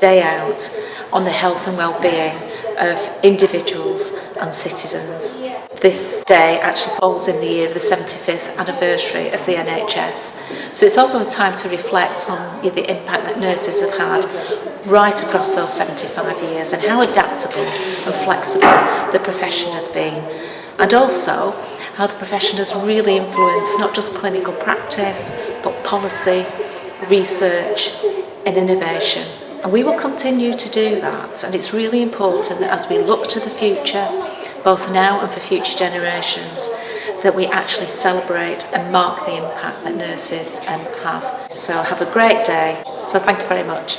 day out on the health and well-being of individuals and citizens. This day actually falls in the year of the 75th anniversary of the NHS. So it's also a time to reflect on the impact that nurses have had right across those 75 years and how adaptable and flexible the profession has been. And also how the profession has really influenced not just clinical practice but policy, research and innovation. And we will continue to do that. And it's really important that as we look to the future, both now and for future generations, that we actually celebrate and mark the impact that nurses um, have. So have a great day. So thank you very much.